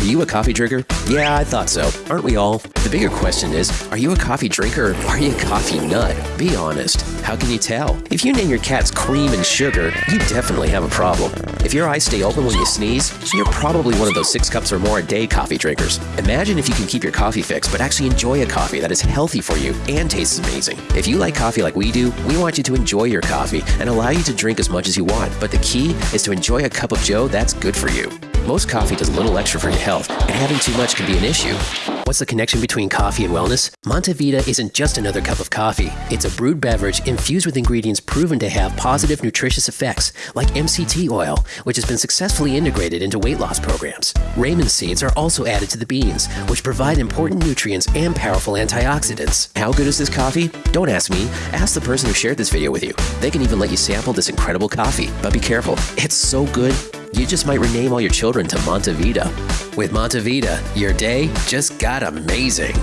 Are you a coffee drinker? Yeah, I thought so. Aren't we all? The bigger question is are you a coffee drinker or are you a coffee nut? Be honest. How can you tell? If you name your cats cream and sugar, you definitely have a problem. If your eyes stay open when you sneeze, you're probably one of those six cups or more a day coffee drinkers. Imagine if you can keep your coffee fix, but actually enjoy a coffee that is healthy for you and tastes amazing. If you like coffee like we do, we want you to enjoy your coffee and allow you to drink as much as you want. But the key is to enjoy a cup of Joe that's good for you. Most coffee does a little extra for your health, and having too much can be an issue. What's the connection between coffee and wellness? Montevita isn't just another cup of coffee. It's a brewed beverage infused with ingredients proven to have positive nutritious effects, like MCT oil, which has been successfully integrated into weight loss programs. Ramon seeds are also added to the beans, which provide important nutrients and powerful antioxidants. How good is this coffee? Don't ask me. Ask the person who shared this video with you. They can even let you sample this incredible coffee. But be careful, it's so good, you just might rename all your children to Montevita. With Montevita, your day just got amazing.